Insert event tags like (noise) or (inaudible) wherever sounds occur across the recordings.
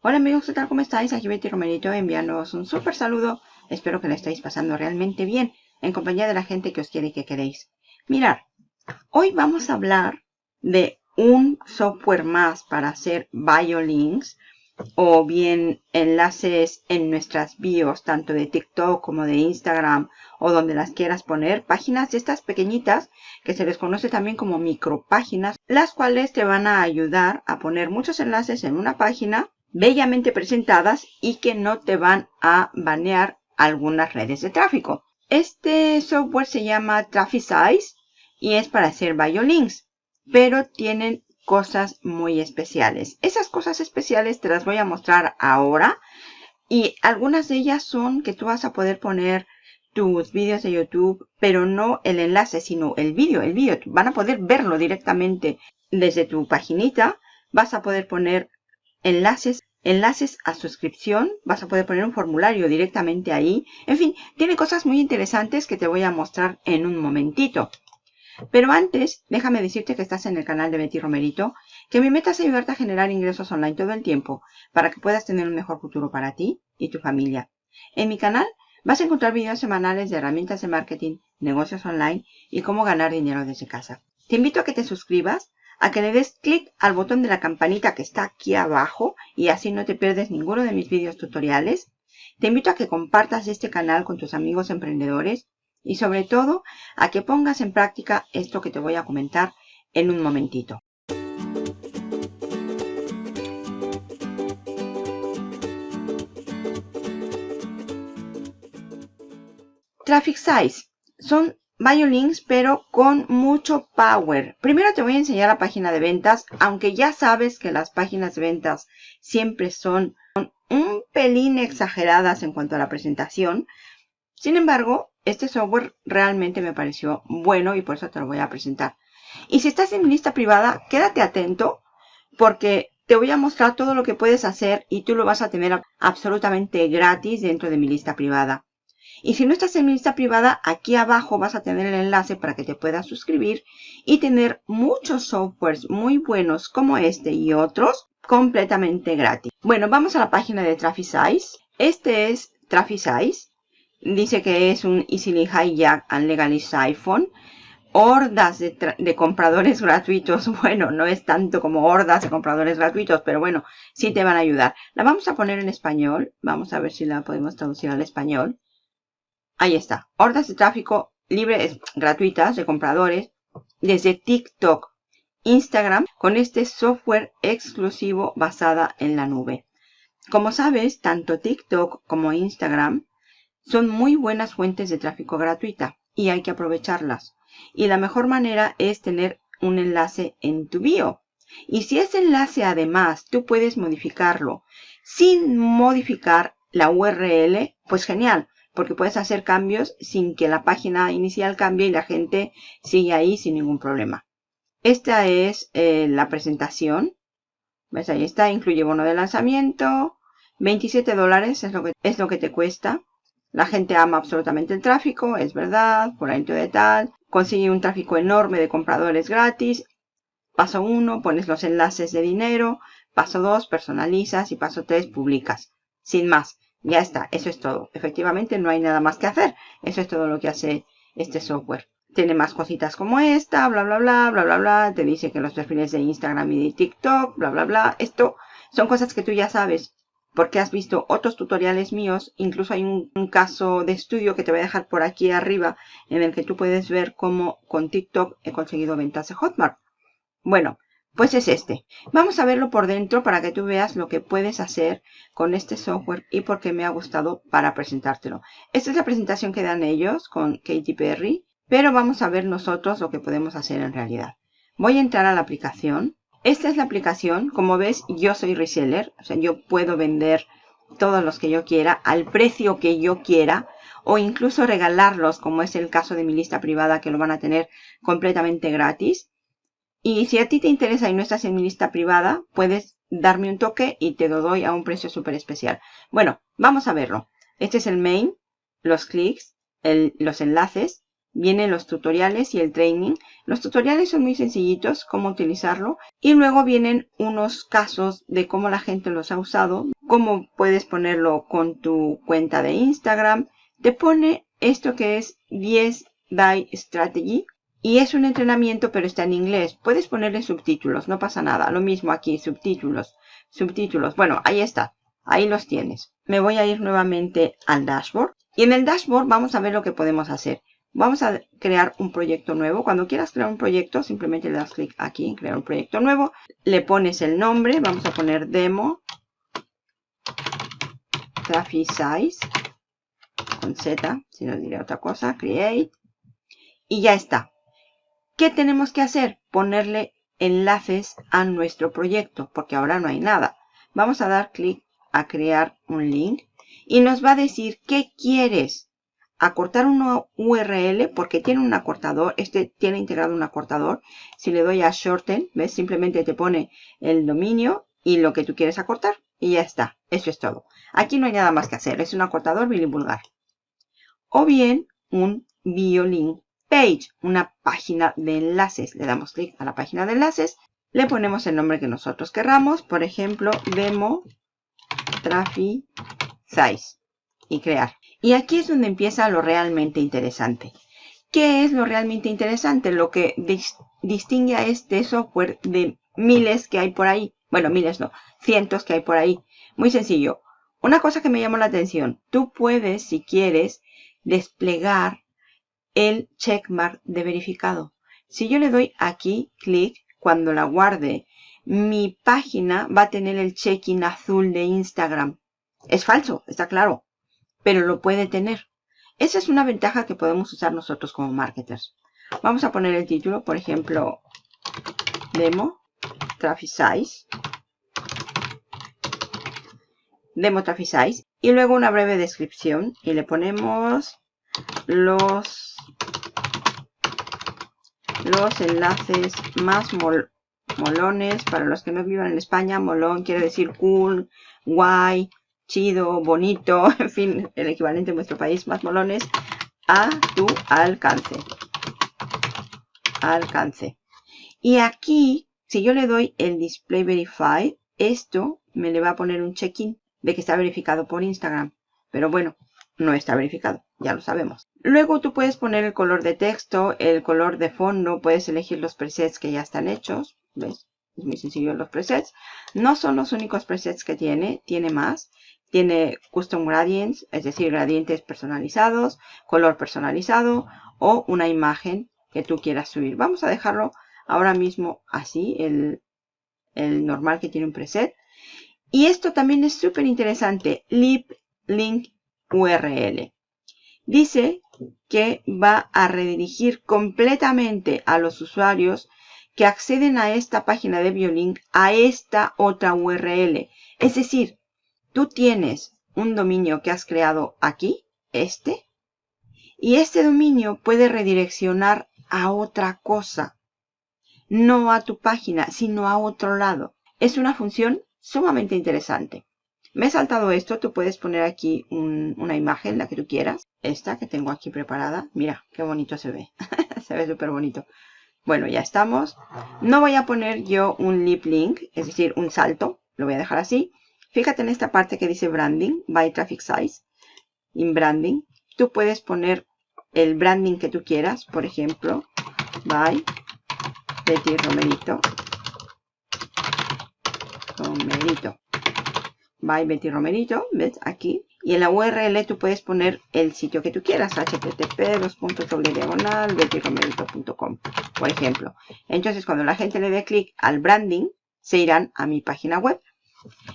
Hola amigos, ¿qué tal? ¿Cómo estáis? Aquí Betty Romerito enviándoos un súper saludo. Espero que lo estéis pasando realmente bien en compañía de la gente que os quiere y que queréis. Mirad, hoy vamos a hablar de un software más para hacer biolinks o bien enlaces en nuestras bios, tanto de TikTok como de Instagram o donde las quieras poner. Páginas de estas pequeñitas que se les conoce también como micropáginas, las cuales te van a ayudar a poner muchos enlaces en una página bellamente presentadas y que no te van a banear algunas redes de tráfico. Este software se llama Trafficize y es para hacer biolinks, pero tienen cosas muy especiales. Esas cosas especiales te las voy a mostrar ahora y algunas de ellas son que tú vas a poder poner tus vídeos de YouTube, pero no el enlace, sino el vídeo, el vídeo. Van a poder verlo directamente desde tu paginita. Vas a poder poner enlaces, enlaces a suscripción. Vas a poder poner un formulario directamente ahí. En fin, tiene cosas muy interesantes que te voy a mostrar en un momentito. Pero antes, déjame decirte que estás en el canal de Betty Romerito, que mi meta es ayudarte a generar ingresos online todo el tiempo para que puedas tener un mejor futuro para ti y tu familia. En mi canal vas a encontrar videos semanales de herramientas de marketing, negocios online y cómo ganar dinero desde casa. Te invito a que te suscribas a que le des clic al botón de la campanita que está aquí abajo y así no te pierdes ninguno de mis vídeos tutoriales. Te invito a que compartas este canal con tus amigos emprendedores y sobre todo a que pongas en práctica esto que te voy a comentar en un momentito. Traffic Size son Biolinks, pero con mucho power. Primero te voy a enseñar la página de ventas, aunque ya sabes que las páginas de ventas siempre son un pelín exageradas en cuanto a la presentación. Sin embargo, este software realmente me pareció bueno y por eso te lo voy a presentar. Y si estás en mi lista privada, quédate atento porque te voy a mostrar todo lo que puedes hacer y tú lo vas a tener absolutamente gratis dentro de mi lista privada. Y si no estás en mi lista privada, aquí abajo vas a tener el enlace para que te puedas suscribir y tener muchos softwares muy buenos como este y otros completamente gratis. Bueno, vamos a la página de Trafficize. Este es Trafficize. Dice que es un Easily Hijack and Legalized iPhone. Hordas de, compradores (laughs) gratuitos. Bueno, no es tanto como hordas de compradores gratuitos, pero bueno, sí te van a ayudar. La vamos a poner en español. Vamos a ver si la podemos traducir al español. Ahí está. Hordas de tráfico libres, gratuitas de compradores desde TikTok, Instagram con este software exclusivo basada en la nube. Como sabes, tanto TikTok como Instagram son muy buenas fuentes de tráfico gratuita y hay que aprovecharlas. Y la mejor manera es tener un enlace en tu bio. Y si ese enlace además tú puedes modificarlo sin modificar la URL, pues genial porque puedes hacer cambios sin que la página inicial cambie y la gente sigue ahí sin ningún problema. Esta es eh, la presentación. ¿Ves? Ahí está, incluye bono de lanzamiento. 27 dólares es lo, que, es lo que te cuesta. La gente ama absolutamente el tráfico, es verdad, por ahí de tal. Consigue un tráfico enorme de compradores gratis. Paso 1, pones los enlaces de dinero. Paso 2, personalizas. Y paso 3, publicas. Sin más. Ya está, eso es todo. Efectivamente no hay nada más que hacer. Eso es todo lo que hace este software. Tiene más cositas como esta, bla, bla, bla, bla, bla, bla. Te dice que los perfiles de Instagram y de TikTok, bla, bla, bla. Esto son cosas que tú ya sabes porque has visto otros tutoriales míos. Incluso hay un, un, caso de estudio que te voy a dejar por aquí arriba en el que tú puedes ver cómo con TikTok he conseguido ventas de Hotmart. Bueno, pues es este. Vamos a verlo por dentro para que tú veas lo que puedes hacer con este software y por qué me ha gustado para presentártelo. Esta es la presentación que dan ellos con Katy Perry, pero vamos a ver nosotros lo que podemos hacer en realidad. Voy a entrar a la aplicación. Esta es la aplicación. Como ves, yo soy reseller, o sea, yo puedo vender todos los que yo quiera al precio que yo quiera o incluso regalarlos, como es el caso de mi lista privada que lo van a tener completamente gratis. Y si a ti te interesa y no estás en mi lista privada, puedes darme un toque y te lo doy a un precio súper especial. Bueno, vamos a verlo. Este es el main, los clics, los enlaces. vienen los tutoriales y el training. Los tutoriales son muy sencillitos, cómo utilizarlo. Y luego vienen unos casos de cómo la gente los ha usado. Cómo puedes ponerlo con tu cuenta de Instagram. Te pone esto que es 10 Die Strategy. Y es un entrenamiento, pero está en inglés. Puedes ponerle subtítulos, no pasa nada. Lo mismo aquí, subtítulos, subtítulos. Bueno, ahí está. Ahí los tienes. Me voy a ir nuevamente al dashboard. Y en el dashboard vamos a ver lo que podemos hacer. Vamos a crear un proyecto nuevo. Cuando quieras crear un proyecto, simplemente le das clic aquí en crear un proyecto nuevo. Le pones el nombre. Vamos a poner demo. Traffic size. Con Z, si no diré otra cosa. Create. Y ya está. ¿Qué tenemos que hacer? Ponerle enlaces a nuestro proyecto, porque ahora no hay nada. Vamos a dar clic a crear un link y nos va a decir qué quieres. Acortar una URL porque tiene un acortador. Este tiene integrado un acortador. Si le doy a shorten, ¿ves? Simplemente te pone el dominio y lo que tú quieres acortar. Y ya está. Eso es todo. Aquí no hay nada más que hacer. Es un acortador vulgar. O bien un biolink page, una página de enlaces. Le damos clic a la página de enlaces, le ponemos el nombre que nosotros querramos, por ejemplo, demo traffic size y crear. Y aquí es donde empieza lo realmente interesante. ¿Qué es lo realmente interesante? Lo que distingue a este software de miles que hay por ahí. Bueno, miles no, cientos que hay por ahí. Muy sencillo. Una cosa que me llamó la atención. Tú puedes, si quieres, desplegar el checkmark de verificado. Si yo le doy aquí, clic, cuando la guarde, mi página va a tener el check-in azul de Instagram. Es falso, está claro, pero lo puede tener. Esa es una ventaja que podemos usar nosotros como marketers. Vamos a poner el título, por ejemplo, Demo Traffic Size. Demo Traffic Size. Y luego una breve descripción. Y le ponemos los los enlaces más molones. Para los que no vivan en España, molón quiere decir cool, guay, chido, bonito, (laughs) en fin, el equivalente en vuestro país, más molones, a tu alcance. Alcance. Y aquí, si yo le doy el Display Verify, esto me le va a poner un check-in de que está verificado por Instagram. Pero bueno, no está verificado, ya lo sabemos. Luego tú puedes poner el color de texto, el color de fondo, puedes elegir los presets que ya están hechos, ¿ves? Es muy sencillo los presets. No son los únicos presets que tiene, tiene más. Tiene custom gradients, es decir, gradientes personalizados, color personalizado o una imagen que tú quieras subir. Vamos a dejarlo ahora mismo así, el, el normal que tiene un preset. Y esto también es súper interesante, Lip Link URL. Dice que va a redirigir completamente a los usuarios que acceden a esta página de Biolink a esta otra URL. Es decir, tú tienes un dominio que has creado aquí, este, y este dominio puede redireccionar a otra cosa. No a tu página, sino a otro lado. Es una función sumamente interesante. Me he saltado esto, tú puedes poner aquí una imagen, la que tú quieras. Esta que tengo aquí preparada. Mira, qué bonito se ve. (laughs) se ve súper bonito. Bueno, ya estamos. No voy a poner yo un lip link, es decir, un salto. Lo voy a dejar así. Fíjate en esta parte que dice branding, by traffic size, in branding. Tú puedes poner el branding que tú quieras, por ejemplo, by Betty Romerito. Romerito by Betty Romerito, ¿ves? Aquí. Y en la URL tú puedes poner el sitio que tú quieras, http diagonal bettyromerito.com, por ejemplo. Entonces, cuando la gente le dé clic al branding, se irán a mi página web.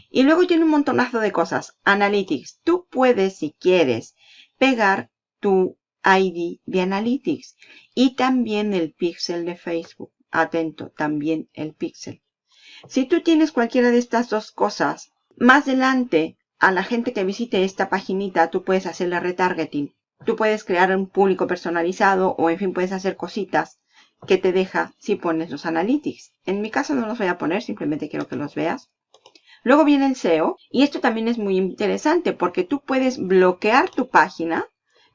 Y luego tiene un montonazo de cosas. Analytics. Tú puedes, si quieres, pegar tu ID de Analytics. Y también el pixel de Facebook. Atento, también el pixel. Si tú tienes cualquiera de estas dos cosas, más adelante, a la gente que visite esta paginita, tú puedes hacerle retargeting. Tú puedes crear un público personalizado o en fin puedes hacer cositas que te deja si pones los analytics. En mi caso no los voy a poner, simplemente quiero que los veas. Luego viene el SEO y esto también es muy interesante porque tú puedes bloquear tu página.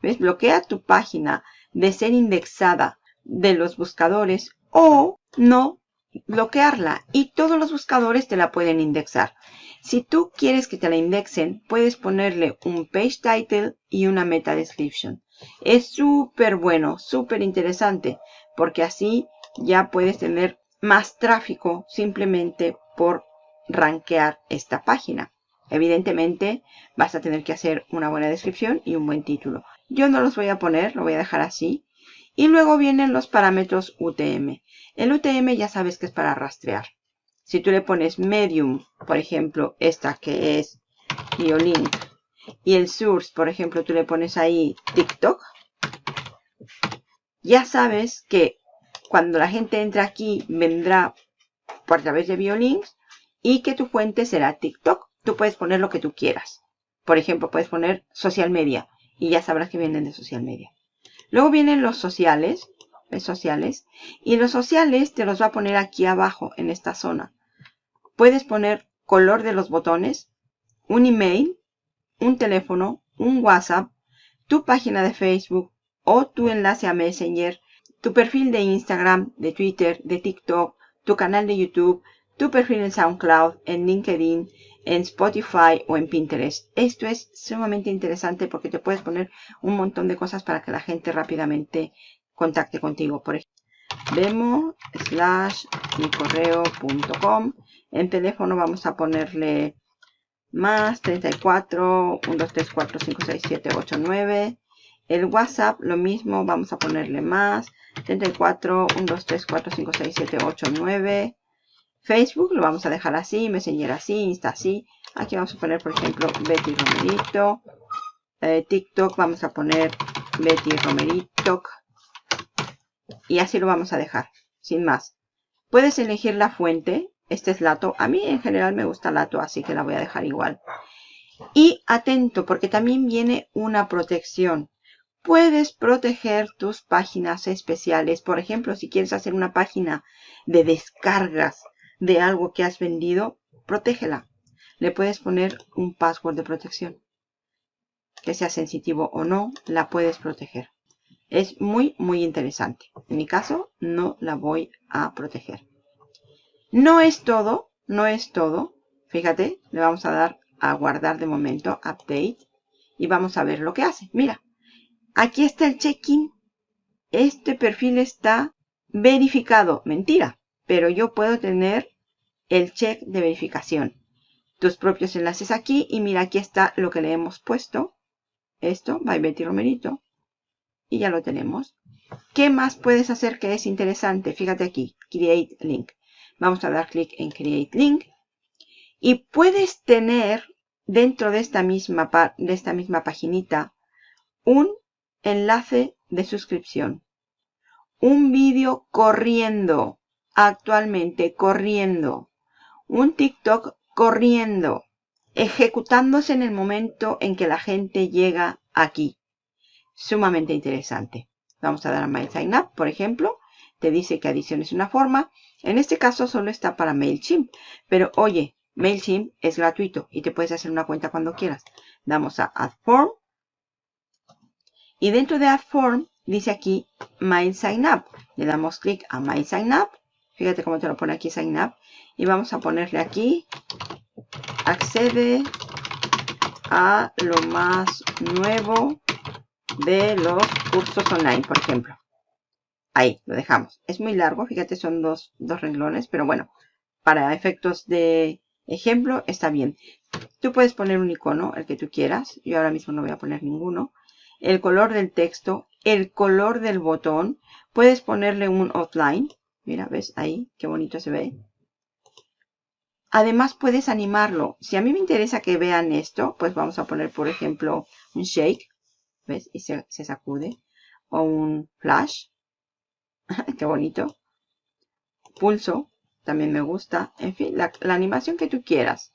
¿Ves? Bloquea tu página de ser indexada de los buscadores o no bloquearla y todos los buscadores te la pueden indexar. Si tú quieres que te la indexen, puedes ponerle un page title y una meta description. Es súper bueno, súper interesante, porque así ya puedes tener más tráfico simplemente por rankear esta página. Evidentemente vas a tener que hacer una buena descripción y un buen título. Yo no los voy a poner, lo voy a dejar así. Y luego vienen los parámetros UTM. El UTM ya sabes que es para rastrear. Si tú le pones medium, por ejemplo, esta que es Biolink, y el source, por ejemplo, tú le pones ahí TikTok, ya sabes que cuando la gente entra aquí vendrá por través de Biolinks y que tu fuente será TikTok. Tú puedes poner lo que tú quieras. Por ejemplo, puedes poner social media y ya sabrás que vienen de social media. Luego vienen los sociales, sociales, y los sociales te los va a poner aquí abajo en esta zona. Puedes poner color de los botones, un email, un teléfono, un WhatsApp, tu página de Facebook o tu enlace a Messenger, tu perfil de Instagram, de Twitter, de TikTok, tu canal de YouTube, tu perfil en SoundCloud, en LinkedIn, en Spotify o en Pinterest. Esto es sumamente interesante porque te puedes poner un montón de cosas para que la gente rápidamente contacte contigo. Por ejemplo, demo slash mi correo.com. En teléfono vamos a ponerle más 34 1 2 3 4 5 6 7 8 9. El WhatsApp lo mismo, vamos a ponerle más 34 1 2 3 4 5 6 7 8 9. Facebook lo vamos a dejar así, Messenger así, Insta así. Aquí vamos a poner, por ejemplo, Betty Romerito. Eh, TikTok vamos a poner Betty Romerito. Y así lo vamos a dejar, sin más. Puedes elegir la fuente. Este es Lato. A mí en general me gusta Lato, así que la voy a dejar igual. Y atento, porque también viene una protección. Puedes proteger tus páginas especiales. Por ejemplo, si quieres hacer una página de descargas de algo que has vendido, protégela. Le puedes poner un password de protección. Que sea sensitivo o no, la puedes proteger. Es muy, muy interesante. En mi caso, no la voy a proteger. No es todo, no es todo. Fíjate, le vamos a dar a guardar de momento, update. Y vamos a ver lo que hace. Mira, aquí está el check-in. Este perfil está verificado. Mentira pero yo puedo tener el check de verificación. Tus propios enlaces aquí y mira aquí está lo que le hemos puesto. Esto, by Betty Romerito. Y ya lo tenemos. ¿Qué más puedes hacer que es interesante? Fíjate aquí, Create Link. Vamos a dar clic en Create Link. Y puedes tener dentro de esta misma, de esta misma paginita un enlace de suscripción. Un vídeo corriendo actualmente corriendo. Un TikTok corriendo. Ejecutándose en el momento en que la gente llega aquí. Sumamente interesante. Vamos a dar a My Sign Up, por ejemplo. Te dice que adición es una forma. En este caso solo está para MailChimp. Pero oye, MailChimp es gratuito y te puedes hacer una cuenta cuando quieras. Damos a Add Form. Y dentro de Add Form dice aquí My Sign Up. Le damos clic a My Sign Up Fíjate cómo te lo pone aquí Sign Up. Y vamos a ponerle aquí. Accede a lo más nuevo de los cursos online, por ejemplo. Ahí, lo dejamos. Es muy largo, fíjate, son dos, dos renglones, pero bueno, para efectos de ejemplo está bien. Tú puedes poner un icono, el que tú quieras. Yo ahora mismo no voy a poner ninguno. El color del texto, el color del botón. Puedes ponerle un outline. Mira, ¿ves? Ahí, qué bonito se ve. Además puedes animarlo. Si a mí me interesa que vean esto, pues vamos a poner, por ejemplo, un shake. ¿Ves? Y se, sacude. O un flash. (laughs) qué bonito. Pulso. También me gusta. En fin, la, animación que tú quieras.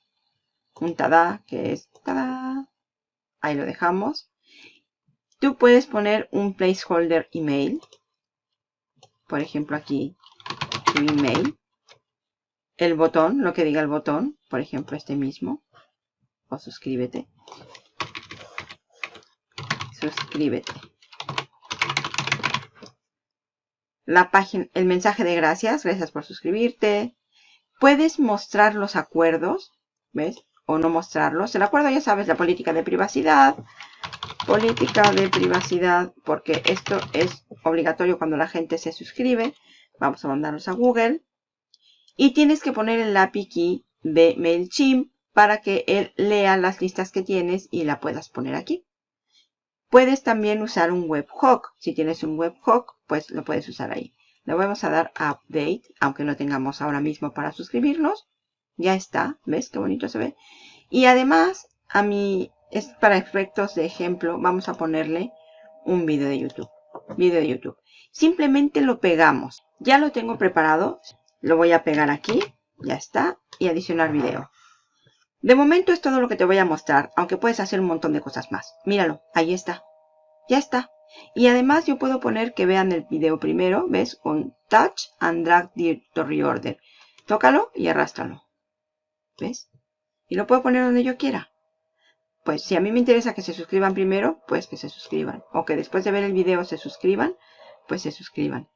Un tada, que es tada. Ahí lo dejamos. Tú puedes poner un placeholder email. Por ejemplo, aquí email, el botón, lo que diga el botón, por ejemplo este mismo, o suscríbete, suscríbete. La página, el mensaje de gracias, gracias por suscribirte. Puedes mostrar los acuerdos, ¿ves? O no mostrarlos. El acuerdo ya sabes, la política de privacidad. Política de privacidad, porque esto es obligatorio cuando la gente se suscribe. Vamos a mandarlos a Google. Y tienes que poner el API key de MailChimp para que él lea las listas que tienes y la puedas poner aquí. Puedes también usar un webhook. Si tienes un webhook, pues lo puedes usar ahí. Le vamos a dar a Update, aunque no tengamos ahora mismo para suscribirnos. Ya está, ¿ves qué bonito se ve? Y además, a mí, es para efectos de ejemplo, vamos a ponerle un video de YouTube. Video de YouTube. Simplemente lo pegamos. Ya lo tengo preparado. Lo voy a pegar aquí. Ya está. Y adicionar video. De momento es todo lo que te voy a mostrar, aunque puedes hacer un montón de cosas más. Míralo, ahí está. Ya está. Y además yo puedo poner que vean el video primero, ¿ves? Con Touch and Drag to Reorder. Tócalo y arrástralo. ¿Ves? Y lo puedo poner donde yo quiera. Pues si a mí me interesa que se suscriban primero, pues que se suscriban. O que después de ver el video se suscriban, pues se suscriban.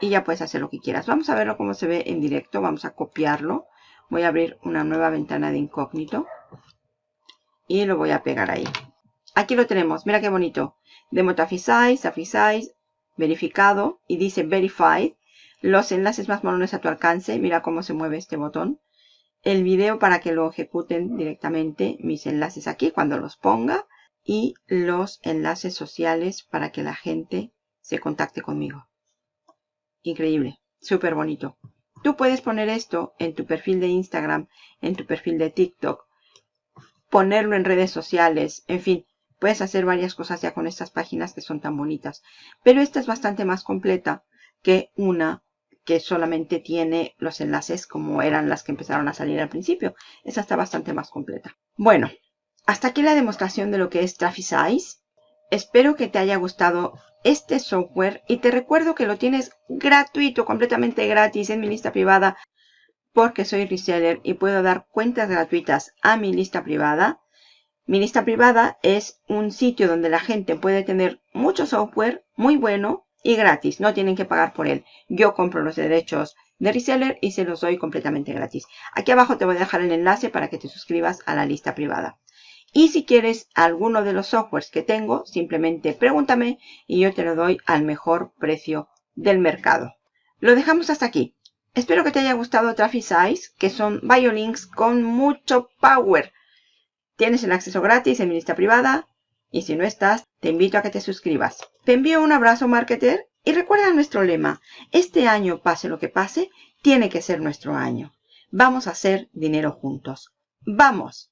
Y ya puedes hacer lo que quieras. Vamos a verlo cómo se ve en directo. Vamos a copiarlo. Voy a abrir una nueva ventana de incógnito. Y lo voy a pegar ahí. Aquí lo tenemos. Mira qué bonito. Demo Size, verificado. Y dice Verified. Los enlaces más molones a tu alcance. Mira cómo se mueve este botón. El video para que lo ejecuten directamente. Mis enlaces aquí cuando los ponga. Y los enlaces sociales para que la gente se contacte conmigo. Increíble, súper bonito. Tú puedes poner esto en tu perfil de Instagram, en tu perfil de TikTok, ponerlo en redes sociales, en fin, puedes hacer varias cosas ya con estas páginas que son tan bonitas. Pero esta es bastante más completa que una que solamente tiene los enlaces como eran las que empezaron a salir al principio. Esta está bastante más completa. Bueno, hasta aquí la demostración de lo que es Trafficize. Espero que te haya gustado este software y te recuerdo que lo tienes gratuito, completamente gratis en mi lista privada porque soy reseller y puedo dar cuentas gratuitas a mi lista privada. Mi lista privada es un sitio donde la gente puede tener mucho software muy bueno y gratis. No tienen que pagar por él. Yo compro los derechos de reseller y se los doy completamente gratis. Aquí abajo te voy a dejar el enlace para que te suscribas a la lista privada. Y si quieres alguno de los softwares que tengo, simplemente pregúntame y yo te lo doy al mejor precio del mercado. Lo dejamos hasta aquí. Espero que te haya gustado Trafficize, que son biolinks con mucho power. Tienes el acceso gratis en mi lista privada. Y si no estás, te invito a que te suscribas. Te envío un abrazo, marketer. Y recuerda nuestro lema. Este año, pase lo que pase, tiene que ser nuestro año. Vamos a hacer dinero juntos. ¡Vamos!